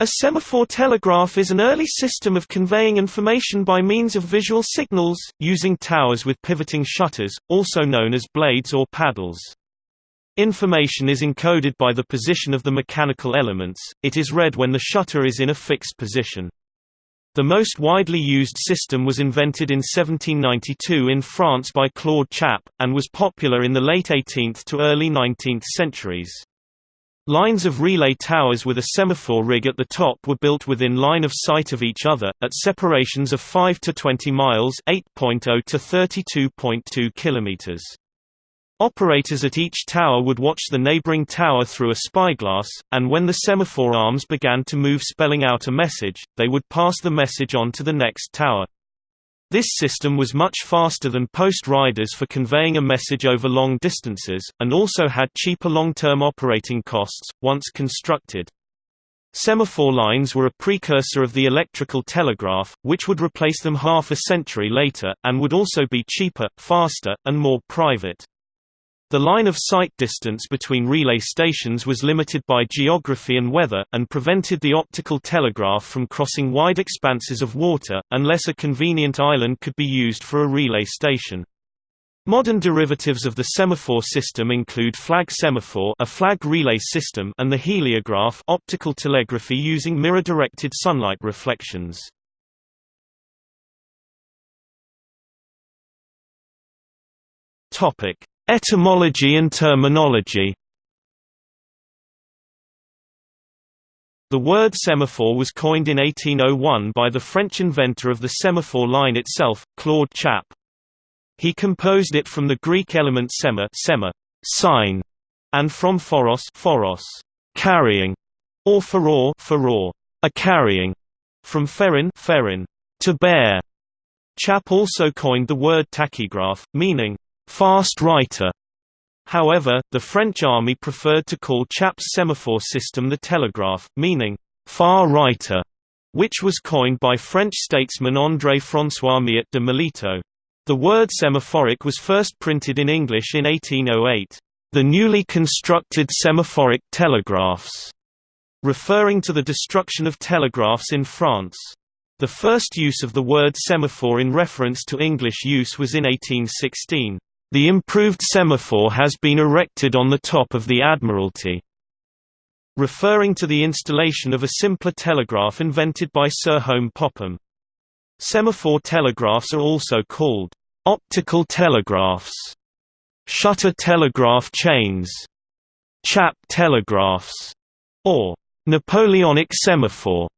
A semaphore telegraph is an early system of conveying information by means of visual signals, using towers with pivoting shutters, also known as blades or paddles. Information is encoded by the position of the mechanical elements, it is read when the shutter is in a fixed position. The most widely used system was invented in 1792 in France by Claude Chappe, and was popular in the late 18th to early 19th centuries. Lines of relay towers with a semaphore rig at the top were built within line of sight of each other, at separations of 5 to 20 miles 8.0 to 32.2 kilometers. Operators at each tower would watch the neighboring tower through a spyglass, and when the semaphore arms began to move spelling out a message, they would pass the message on to the next tower. This system was much faster than post riders for conveying a message over long distances, and also had cheaper long-term operating costs, once constructed. Semaphore lines were a precursor of the electrical telegraph, which would replace them half a century later, and would also be cheaper, faster, and more private. The line of sight distance between relay stations was limited by geography and weather, and prevented the optical telegraph from crossing wide expanses of water, unless a convenient island could be used for a relay station. Modern derivatives of the semaphore system include flag semaphore a flag relay system and the heliograph optical telegraphy using mirror-directed sunlight reflections. Topic: Etymology and terminology The word semaphore was coined in 1801 by the French inventor of the semaphore line itself, Claude Chappe. He composed it from the Greek element sema, sema sign, and from phoros, phoros carrying, or phoror, phoror a carrying, from ferin, pherin to bear. Chappe also coined the word tachygraph, meaning fast writer. However, the French army preferred to call Chappe's semaphore system the telegraph, meaning far writer, which was coined by French statesman André-François Miot de Melito. The word semaphoric was first printed in English in 1808. The newly constructed semaphoric telegraphs, referring to the destruction of telegraphs in France. The first use of the word semaphore in reference to English use was in 1816. The improved semaphore has been erected on the top of the Admiralty, referring to the installation of a simpler telegraph invented by Sir Home Popham. Semaphore telegraphs are also called optical telegraphs, shutter telegraph chains, Chappe telegraphs, or Napoleonic semaphore.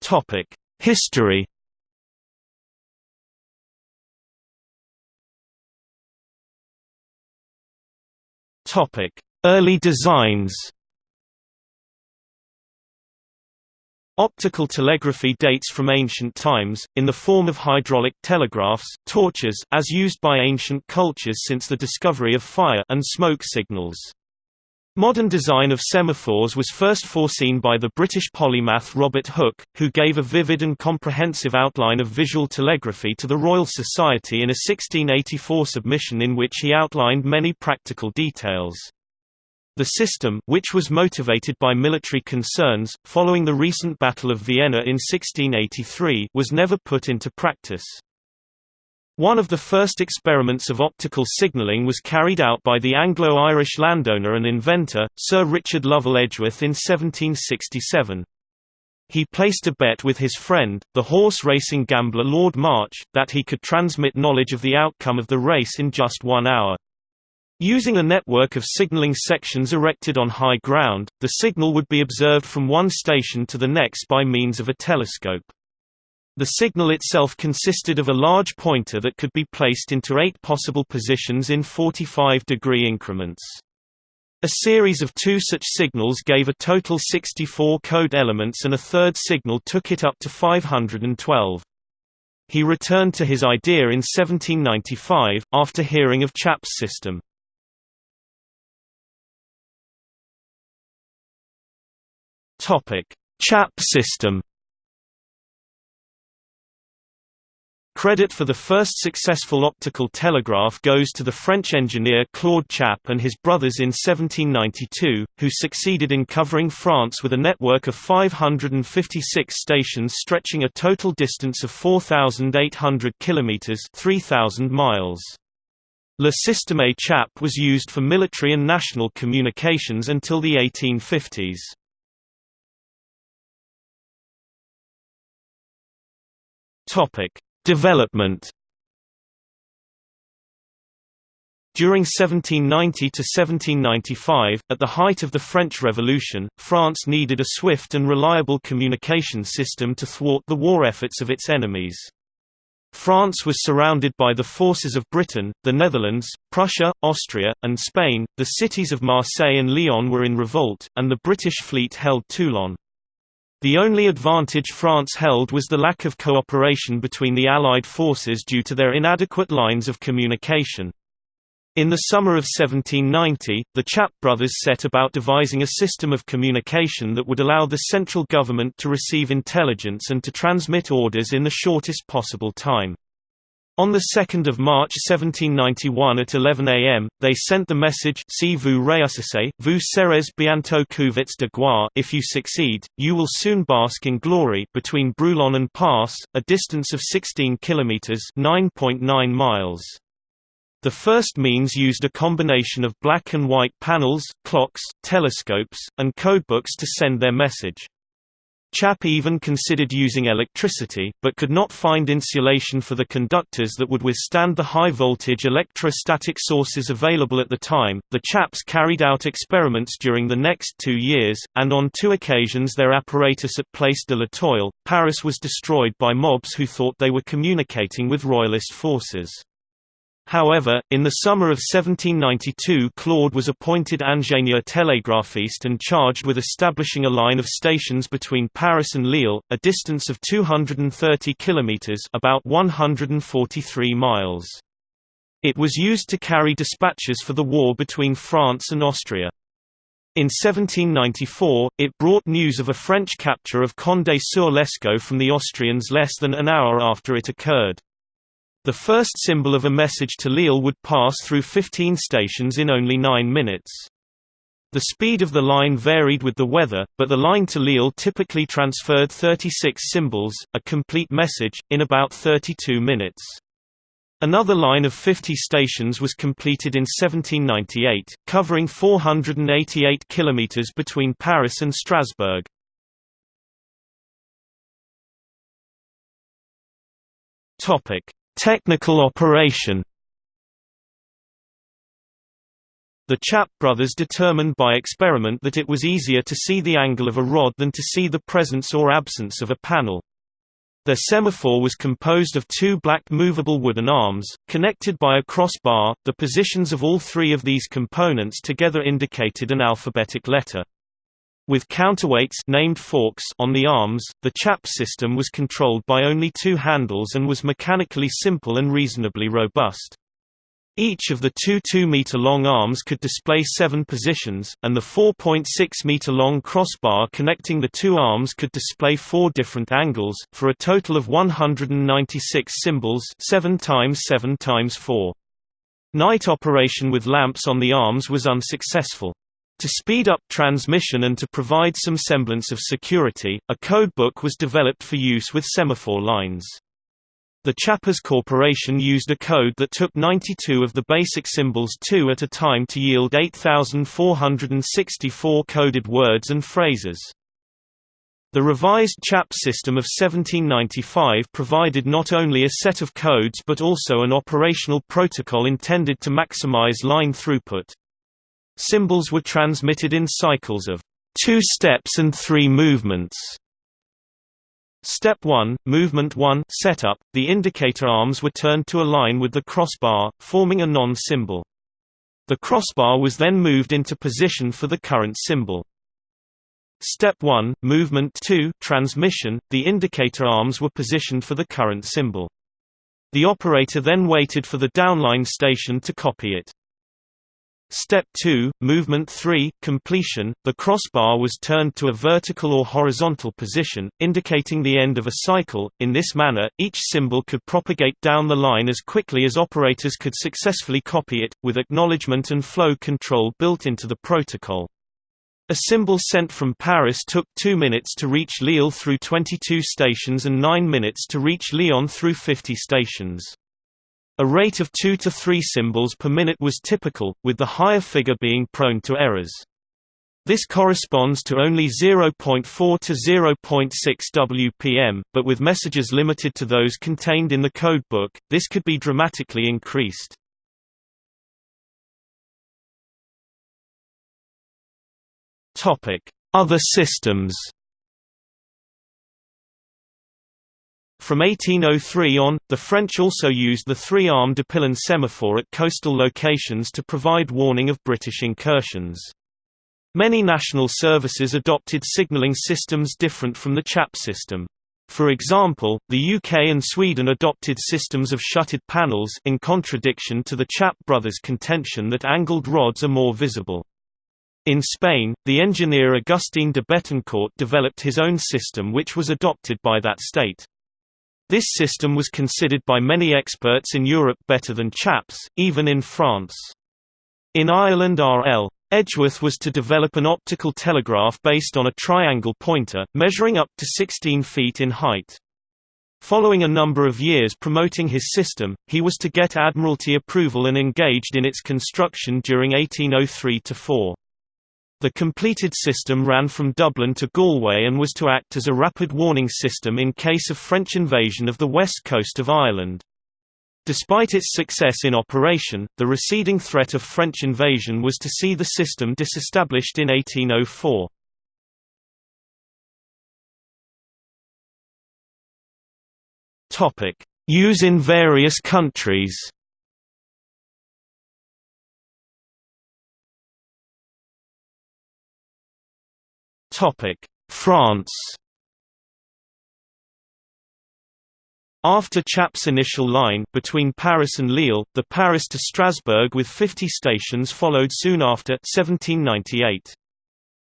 Topic: History Early designs. Optical telegraphy dates from ancient times, in the form of hydraulic telegraphs torches as used by ancient cultures since the discovery of fire and smoke signals. Modern design of semaphores was first foreseen by the British polymath Robert Hooke, who gave a vivid and comprehensive outline of visual telegraphy to the Royal Society in a 1684 submission in which he outlined many practical details. The system, which was motivated by military concerns, following the recent Battle of Vienna in 1683, was never put into practice. One of the first experiments of optical signalling was carried out by the Anglo-Irish landowner and inventor, Sir Richard Lovell Edgeworth in 1767. He placed a bet with his friend, the horse-racing gambler Lord March, that he could transmit knowledge of the outcome of the race in just one hour. Using a network of signaling sections erected on high ground, the signal would be observed from one station to the next by means of a telescope. The signal itself consisted of a large pointer that could be placed into eight possible positions in 45-degree increments. A series of two such signals gave a total 64 code elements and a third signal took it up to 512. He returned to his idea in 1795, after hearing of Chappe's system. Chappe system Credit for the first successful optical telegraph goes to the French engineer Claude Chappe and his brothers in 1792, who succeeded in covering France with a network of 556 stations stretching a total distance of 4,800 kilometers (3,000 miles). Le Système Chappe was used for military and national communications until the 1850s. Topic Development During 1790 to 1795, at the height of the French Revolution, France needed a swift and reliable communication system to thwart the war efforts of its enemies. France was surrounded by the forces of Britain, the Netherlands, Prussia, Austria, and Spain. The cities of Marseille and Lyon were in revolt, and the British fleet held Toulon. The only advantage France held was the lack of cooperation between the Allied forces due to their inadequate lines of communication. In the summer of 1790, the Chappe brothers set about devising a system of communication that would allow the central government to receive intelligence and to transmit orders in the shortest possible time. On 2 March 1791 at 11 am, they sent the message si vous réussissez, vous serez bientôt couverts de gloire if you succeed, you will soon bask in glory between Brulon and Parcé, a distance of 16 kilometers (9.9 miles). The first means used a combination of black and white panels, clocks, telescopes, and codebooks to send their message. Chappe even considered using electricity, but could not find insulation for the conductors that would withstand the high voltage electrostatic sources available at the time. The Chappes carried out experiments during the next two years, and on two occasions their apparatus at Place de l'Étoile, Paris was destroyed by mobs who thought they were communicating with royalist forces. However, in the summer of 1792 Claude was appointed ingénieur télégraphiste and charged with establishing a line of stations between Paris and Lille, a distance of 230 kilometers about 143 miles. It was used to carry dispatches for the war between France and Austria. In 1794, it brought news of a French capture of Condé-sur l'Escaut from the Austrians less than an hour after it occurred. The first symbol of a message to Lille would pass through 15 stations in only 9 minutes. The speed of the line varied with the weather, but the line to Lille typically transferred 36 symbols, a complete message, in about 32 minutes. Another line of 50 stations was completed in 1798, covering 488 kilometers between Paris and Strasbourg. Topic: Technical operation The Chappe brothers determined by experiment that it was easier to see the angle of a rod than to see the presence or absence of a panel. Their semaphore was composed of two black movable wooden arms, connected by a crossbar. The positions of all three of these components together indicated an alphabetic letter. With counterweights named forks on the arms, the Chappe system was controlled by only two handles and was mechanically simple and reasonably robust. Each of the two 2-meter-long arms could display seven positions, and the 4.6-meter-long crossbar connecting the two arms could display four different angles, for a total of 196 symbols 7 times 7 times 4. Night operation with lamps on the arms was unsuccessful. To speed up transmission and to provide some semblance of security, a codebook was developed for use with semaphore lines. The Chappes Corporation used a code that took 92 of the basic symbols two at a time to yield 8,464 coded words and phrases. The revised Chappe system of 1795 provided not only a set of codes but also an operational protocol intended to maximize line throughput. Symbols were transmitted in cycles of two steps and three movements. Step 1, Movement 1 setup, the indicator arms were turned to align with the crossbar, forming a non-symbol. The crossbar was then moved into position for the current symbol. Step 1, Movement 2 transmission, the indicator arms were positioned for the current symbol. The operator then waited for the downline station to copy it. Step 2, Movement 3, Completion, the crossbar was turned to a vertical or horizontal position, indicating the end of a cycle. In this manner, each symbol could propagate down the line as quickly as operators could successfully copy it, with acknowledgement and flow control built into the protocol. A symbol sent from Paris took 2 minutes to reach Lille through 22 stations and 9 minutes to reach Lyon through 50 stations. A rate of 2 to 3 symbols per minute was typical, with the higher figure being prone to errors. This corresponds to only 0.4 to 0.6 WPM, but with messages limited to those contained in the codebook, this could be dramatically increased. Other systems From 1803 on, the French also used the three-arm Depillon semaphore at coastal locations to provide warning of British incursions. Many national services adopted signalling systems different from the Chappe system. For example, the UK and Sweden adopted systems of shutted panels in contradiction to the Chappe brothers' contention that angled rods are more visible. In Spain, the engineer Agustín de Betancourt developed his own system which was adopted by that state. This system was considered by many experts in Europe better than Chappe's, even in France. In Ireland R.L. Edgeworth was to develop an optical telegraph based on a triangle pointer, measuring up to 16 feet in height. Following a number of years promoting his system, he was to get Admiralty approval and engaged in its construction during 1803–4. The completed system ran from Dublin to Galway and was to act as a rapid warning system in case of French invasion of the west coast of Ireland. Despite its success in operation, the receding threat of French invasion was to see the system disestablished in 1804. Use in various countries France After Chappe's initial line between Paris and Lille, the Paris to Strasbourg with 50 stations followed soon after 1798.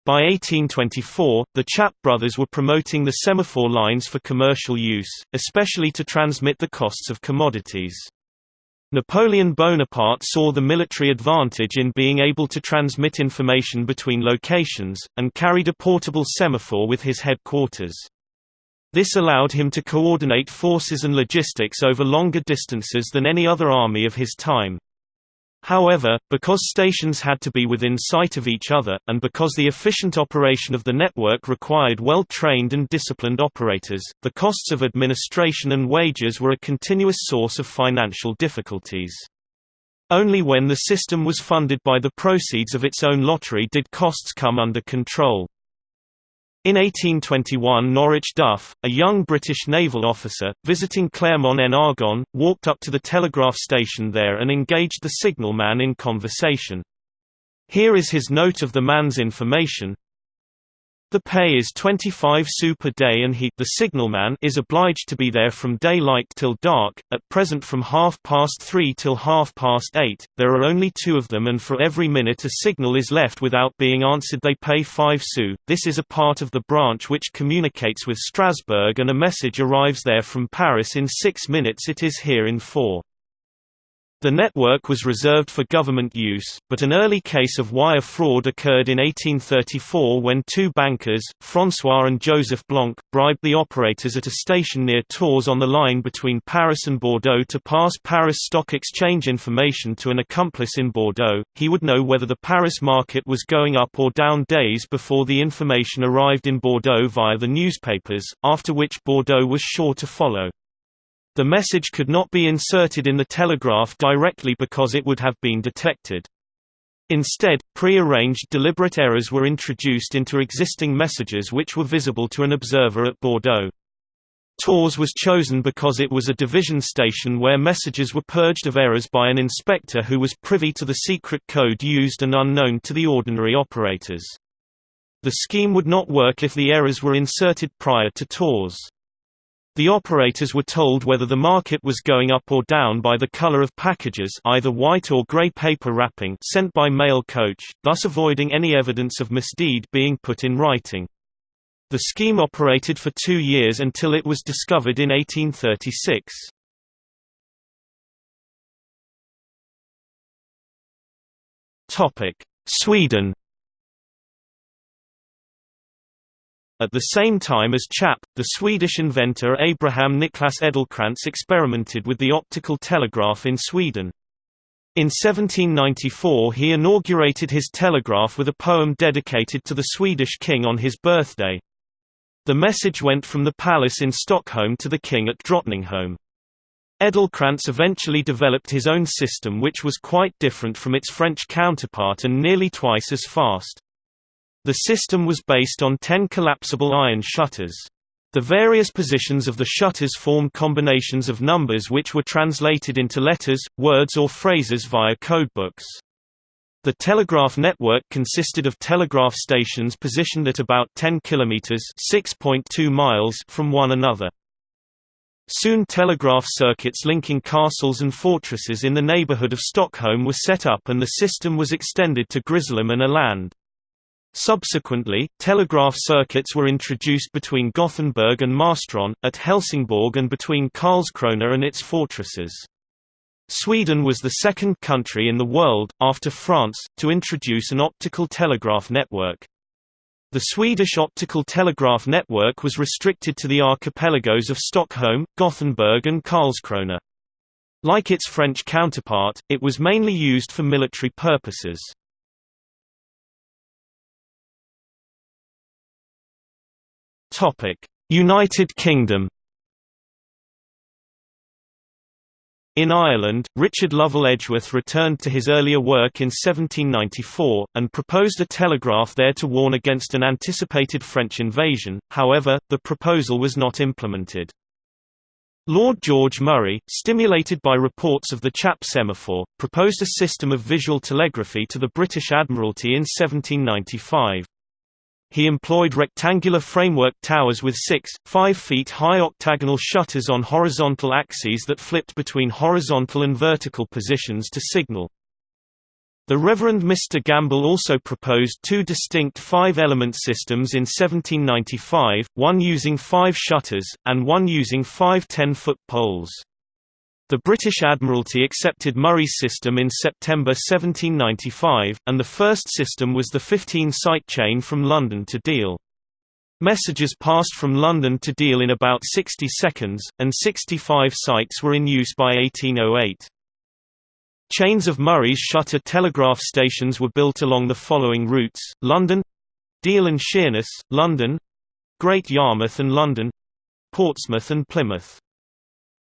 By 1824, the Chappe brothers were promoting the semaphore lines for commercial use, especially to transmit the costs of commodities. Napoleon Bonaparte saw the military advantage in being able to transmit information between locations, and carried a portable semaphore with his headquarters. This allowed him to coordinate forces and logistics over longer distances than any other army of his time. However, because stations had to be within sight of each other, and because the efficient operation of the network required well-trained and disciplined operators, the costs of administration and wages were a continuous source of financial difficulties. Only when the system was funded by the proceeds of its own lottery did costs come under control. In 1821 Norwich Duff, a young British naval officer, visiting Clermont-en-Argonne, walked up to the telegraph station there and engaged the signalman in conversation. Here is his note of the man's information, the pay is 25 sous per day and he the signalman is obliged to be there from daylight till dark, at present from half past three till half past eight, there are only two of them and for every minute a signal is left without being answered they pay 5 sous, this is a part of the branch which communicates with Strasbourg and a message arrives there from Paris in 6 minutes it is here in 4. The network was reserved for government use, but an early case of wire fraud occurred in 1834 when two bankers, François and Joseph Blanc, bribed the operators at a station near Tours on the line between Paris and Bordeaux to pass Paris Stock Exchange information to an accomplice in Bordeaux. He would know whether the Paris market was going up or down days before the information arrived in Bordeaux via the newspapers, after which Bordeaux was sure to follow. The message could not be inserted in the telegraph directly because it would have been detected. Instead, pre-arranged deliberate errors were introduced into existing messages which were visible to an observer at Bordeaux. Tours was chosen because it was a division station where messages were purged of errors by an inspector who was privy to the secret code used and unknown to the ordinary operators. The scheme would not work if the errors were inserted prior to Tours. The operators were told whether the market was going up or down by the color of packages either white or gray paper wrapping sent by mail coach, thus avoiding any evidence of misdeed being put in writing. The scheme operated for two years until it was discovered in 1836. Sweden At the same time as Chappe, the Swedish inventor Abraham Niklas Edelcrantz experimented with the optical telegraph in Sweden. In 1794 he inaugurated his telegraph with a poem dedicated to the Swedish king on his birthday. The message went from the palace in Stockholm to the king at Drottningholm. Edelcrantz eventually developed his own system which was quite different from its French counterpart and nearly twice as fast. The system was based on ten collapsible iron shutters. The various positions of the shutters formed combinations of numbers which were translated into letters, words or phrases via codebooks. The telegraph network consisted of telegraph stations positioned at about 10 kilometers (6.2 miles) from one another. Soon telegraph circuits linking castles and fortresses in the neighborhood of Stockholm were set up and the system was extended to Grisslehamn and Åland. Subsequently, telegraph circuits were introduced between Gothenburg and Marstrand, at Helsingborg and between Karlskrona and its fortresses. Sweden was the second country in the world, after France, to introduce an optical telegraph network. The Swedish optical telegraph network was restricted to the archipelagos of Stockholm, Gothenburg and Karlskrona. Like its French counterpart, it was mainly used for military purposes. United Kingdom In Ireland, Richard Lovell Edgeworth returned to his earlier work in 1794, and proposed a telegraph there to warn against an anticipated French invasion, however, the proposal was not implemented. Lord George Murray, stimulated by reports of the Chappe semaphore, proposed a system of visual telegraphy to the British Admiralty in 1795. He employed rectangular framework towers with six, five feet high octagonal shutters on horizontal axes that flipped between horizontal and vertical positions to signal. The Reverend Mr. Gamble also proposed two distinct five-element systems in 1795, one using five shutters, and one using five ten-foot poles. The British Admiralty accepted Murray's system in September 1795, and the first system was the 15-site chain from London to Deal. Messages passed from London to Deal in about 60 seconds, and 65 sites were in use by 1808. Chains of Murray's shutter telegraph stations were built along the following routes, London Deal and Sheerness, London Great Yarmouth and London Portsmouth and Plymouth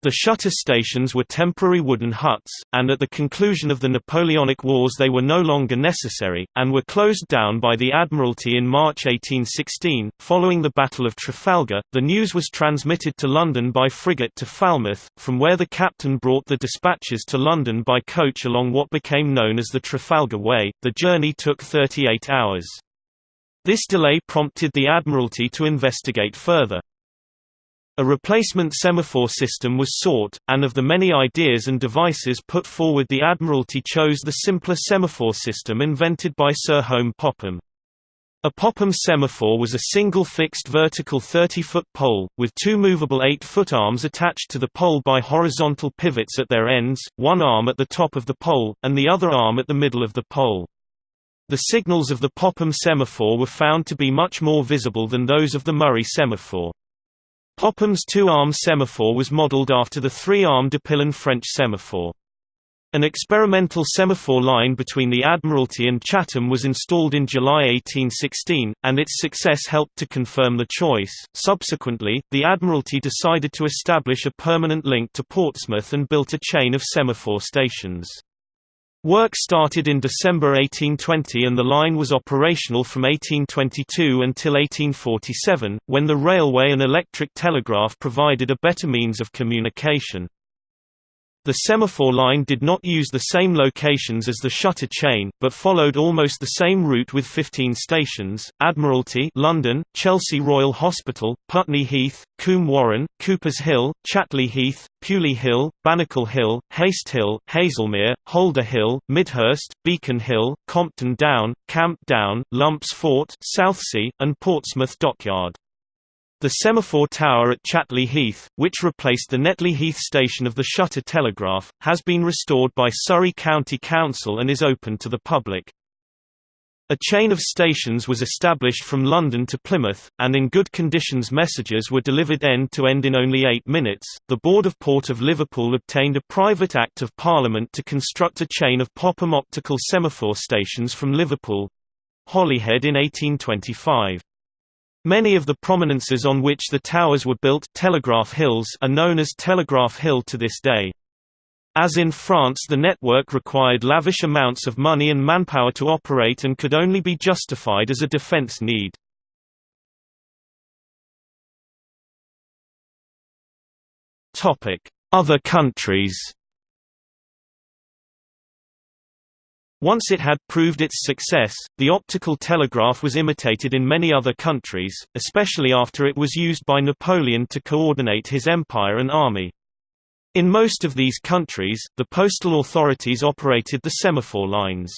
the shutter stations were temporary wooden huts, and at the conclusion of the Napoleonic Wars they were no longer necessary, and were closed down by the Admiralty in March 1816. Following the Battle of Trafalgar, the news was transmitted to London by frigate to Falmouth, from where the captain brought the dispatches to London by coach along what became known as the Trafalgar Way. The journey took 38 hours. This delay prompted the Admiralty to investigate further. A replacement semaphore system was sought, and of the many ideas and devices put forward the Admiralty chose the simpler semaphore system invented by Sir Home Popham. A Popham semaphore was a single fixed vertical 30-foot pole, with two movable 8-foot arms attached to the pole by horizontal pivots at their ends, one arm at the top of the pole, and the other arm at the middle of the pole. The signals of the Popham semaphore were found to be much more visible than those of the Murray semaphore. Popham's two-arm semaphore was modeled after the three-arm Depillon French semaphore. An experimental semaphore line between the Admiralty and Chatham was installed in July 1816, and its success helped to confirm the choice. Subsequently, the Admiralty decided to establish a permanent link to Portsmouth and built a chain of semaphore stations. Work started in December 1820 and the line was operational from 1822 until 1847, when the railway and electric telegraph provided a better means of communication. The semaphore line did not use the same locations as the shutter chain, but followed almost the same route with 15 stations, Admiralty London, Chelsea Royal Hospital, Putney Heath, Coombe Warren, Coopers Hill, Chatley Heath, Pewley Hill, Bannicle Hill, Haste Hill, Haslemere, Holder Hill, Midhurst, Beacon Hill, Compton Down, Camp Down, Lumps Fort, Southsea, and Portsmouth Dockyard. The semaphore tower at Chatley Heath, which replaced the Netley Heath station of the Shutter Telegraph, has been restored by Surrey County Council and is open to the public. A chain of stations was established from London to Plymouth, and in good conditions messages were delivered end to end in only eight minutes. The Board of Port of Liverpool obtained a private Act of Parliament to construct a chain of Popham optical semaphore stations from Liverpool Holyhead in 1825. Many of the prominences on which the towers were built Telegraph Hills are known as Telegraph Hill to this day. As in France the network required lavish amounts of money and manpower to operate and could only be justified as a defense need. Other countries Once it had proved its success, the optical telegraph was imitated in many other countries, especially after it was used by Napoleon to coordinate his empire and army. In most of these countries, the postal authorities operated the semaphore lines.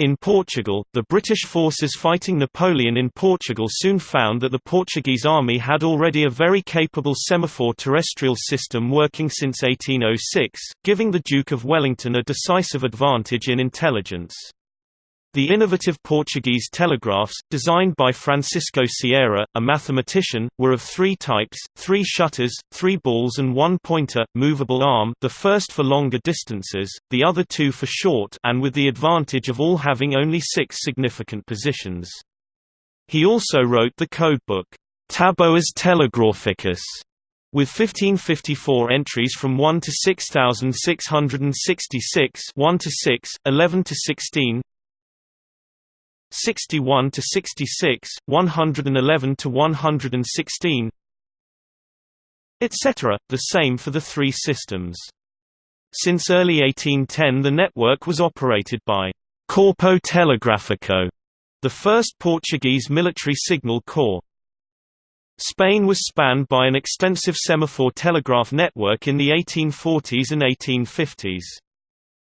In Portugal, the British forces fighting Napoleon in Portugal soon found that the Portuguese army had already a very capable semaphore terrestrial system working since 1806, giving the Duke of Wellington a decisive advantage in intelligence. The innovative Portuguese telegraphs, designed by Francisco Ciera, a mathematician, were of three types, three shutters, three balls and one pointer, movable arm the first for longer distances, the other two for short and with the advantage of all having only six significant positions. He also wrote the codebook, Taboas Telegraphicas, with 1554 entries from 1 to 6666 1 to 6, 11 to 16, 61 to 66, 111 to 116, etc., the same for the three systems. Since early 1810 the network was operated by Corpo Telegráfico, the first Portuguese military signal corps. Spain was spanned by an extensive semaphore telegraph network in the 1840s and 1850s.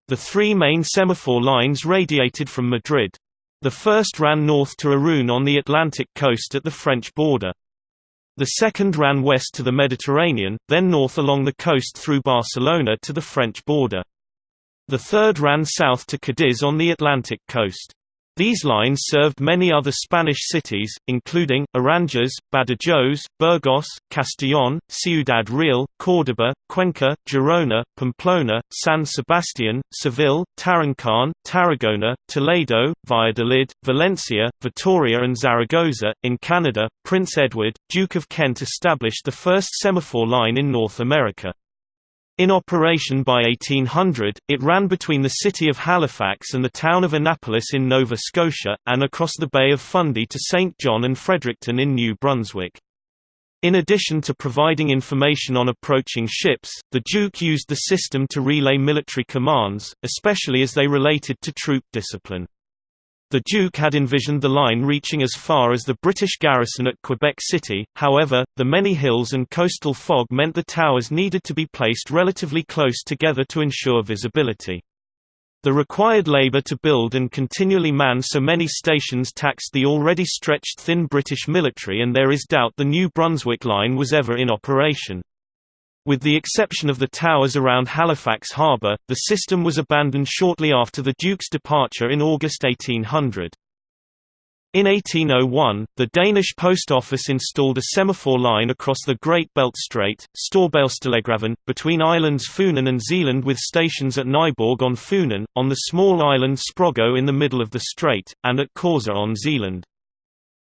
The three main semaphore lines radiated from Madrid. The first ran north to Irun on the Atlantic coast at the French border. The second ran west to the Mediterranean, then north along the coast through Barcelona to the French border. The third ran south to Cadiz on the Atlantic coast. These lines served many other Spanish cities, including, Aranjuez, Badajoz, Burgos, Castellón, Ciudad Real, Córdoba, Cuenca, Girona, Pamplona, San Sebastián, Seville, Tarancón, Tarragona, Toledo, Valladolid, Valencia, Vitoria and Zaragoza. In Canada, Prince Edward, Duke of Kent established the first semaphore line in North America. In operation by 1800, it ran between the city of Halifax and the town of Annapolis in Nova Scotia, and across the Bay of Fundy to St. John and Fredericton in New Brunswick. In addition to providing information on approaching ships, the Duke used the system to relay military commands, especially as they related to troop discipline. The Duke had envisioned the line reaching as far as the British garrison at Quebec City, however, the many hills and coastal fog meant the towers needed to be placed relatively close together to ensure visibility. The required labour to build and continually man so many stations taxed the already stretched thin British military and there is doubt the New Brunswick line was ever in operation. With the exception of the towers around Halifax harbour, the system was abandoned shortly after the Duke's departure in August 1800. In 1801, the Danish Post Office installed a semaphore line across the Great Belt Strait, Storbæltstelegrafen, between islands Funen and Zealand with stations at Nyborg on Funen, on the small island Sprogø in the middle of the strait, and at Korsør on Zealand.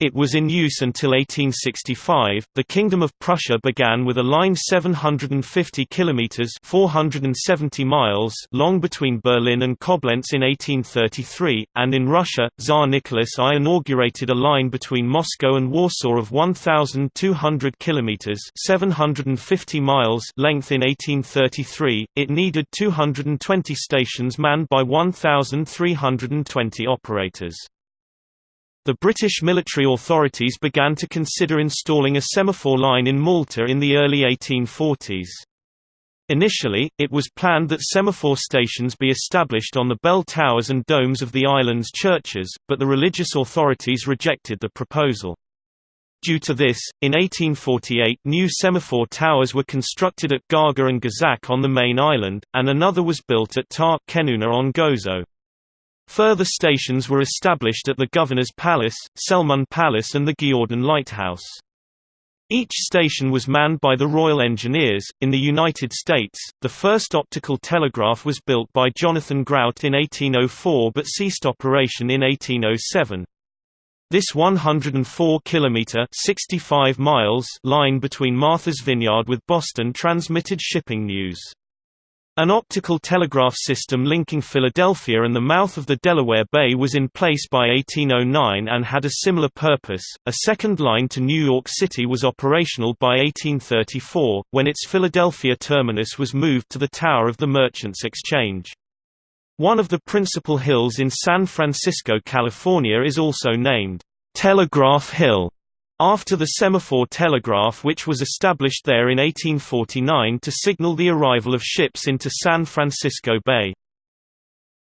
It was in use until 1865. The Kingdom of Prussia began with a line 750 kilometers (470 miles) long between Berlin and Koblenz in 1833, and in Russia, Tsar Nicholas I inaugurated a line between Moscow and Warsaw of 1200 kilometers (750 miles) length in 1833. It needed 220 stations manned by 1320 operators. The British military authorities began to consider installing a semaphore line in Malta in the early 1840s. Initially, it was planned that semaphore stations be established on the bell towers and domes of the island's churches, but the religious authorities rejected the proposal. Due to this, in 1848 new semaphore towers were constructed at Gaga and Għaxaq on the main island, and another was built at Ta' Kenuna on Gozo. Further stations were established at the Governor's Palace, Selmun Palace and the Giordan Lighthouse. Each station was manned by the Royal Engineers. In the United States, the first optical telegraph was built by Jonathan Grout in 1804 but ceased operation in 1807. This 104-kilometer (65 miles) line between Martha's Vineyard with Boston transmitted shipping news. An optical telegraph system linking Philadelphia and the mouth of the Delaware Bay was in place by 1809 and had a similar purpose. A second line to New York City was operational by 1834, when its Philadelphia terminus was moved to the Tower of the Merchants Exchange. One of the principal hills in San Francisco, California is also named Telegraph Hill after the semaphore telegraph which was established there in 1849 to signal the arrival of ships into San Francisco Bay.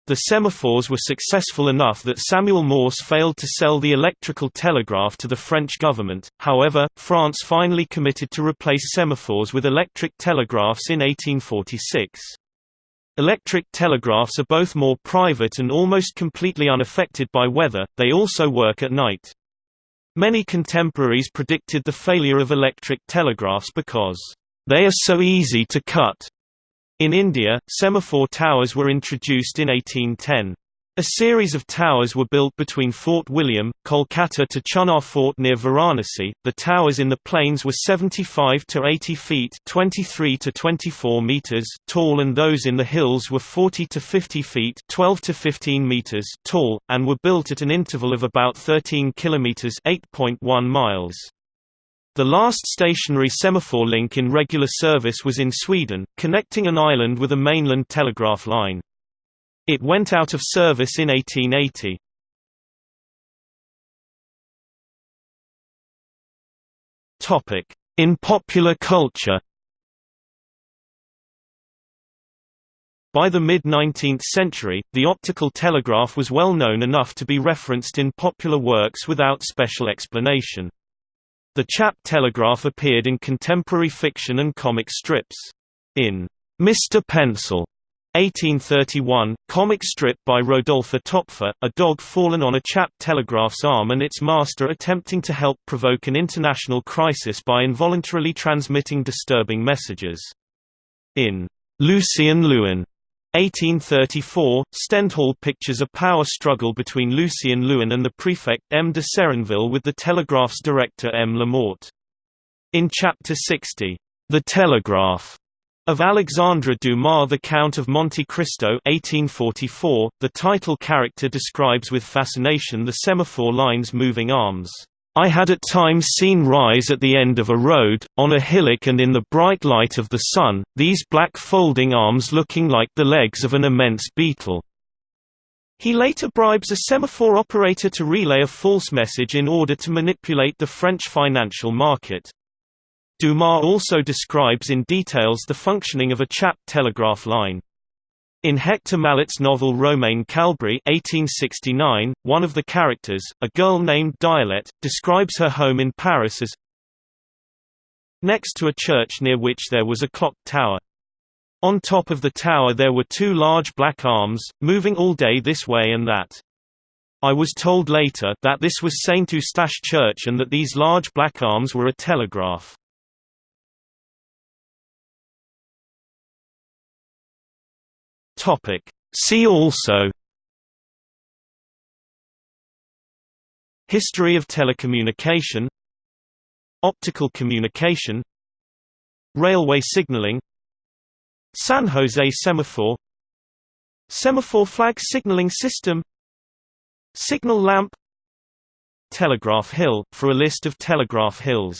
The semaphores were successful enough that Samuel Morse failed to sell the electrical telegraph to the French government, however, France finally committed to replace semaphores with electric telegraphs in 1846. Electric telegraphs are both more private and almost completely unaffected by weather, they also work at night. Many contemporaries predicted the failure of electric telegraphs because, "...they are so easy to cut." In India, semaphore towers were introduced in 1810. A series of towers were built between Fort William, Kolkata to Chunar Fort near Varanasi. The towers in the plains were 75 to 80 feet (23 to 24 meters) tall and those in the hills were 40 to 50 feet (12 to 15 meters) tall and were built at an interval of about 13 kilometers (8.1 miles). The last stationary semaphore link in regular service was in Sweden, connecting an island with a mainland telegraph line. It went out of service in 1880. In popular culture By the mid-19th century, the optical telegraph was well known enough to be referenced in popular works without special explanation. The Chappe telegraph appeared in contemporary fiction and comic strips. In Mr. Pencil 1831, comic strip by Rodolphe Töpffer, a dog fallen on a Chappe telegraph's arm and its master attempting to help provoke an international crisis by involuntarily transmitting disturbing messages. In Lucien Leuwen 1834, Stendhal pictures a power struggle between Lucien Leuwen and the prefect M. de Serenville with the telegraph's director M. Lamourte. In Chapter 60, The Telegraph, of Alexandre Dumas The Count of Monte Cristo 1844, the title character describes with fascination the semaphore line's moving arms. I had at times seen rise at the end of a road, on a hillock and in the bright light of the sun, these black folding arms looking like the legs of an immense beetle. He later bribes a semaphore operator to relay a false message in order to manipulate the French financial market. Dumas also describes in details the functioning of a Chappe telegraph line. In Hector Malot's novel Romain Kalbris 1869, one of the characters, a girl named Dielette, describes her home in Paris as next to a church near which there was a clock tower. On top of the tower there were two large black arms, moving all day this way and that. I was told later that this was Saint Eustache Church and that these large black arms were a telegraph. Topic. See also History of telecommunication Optical communication Railway signaling San Jose semaphore Semaphore flag signaling system Signal lamp Telegraph hill, for a list of telegraph hills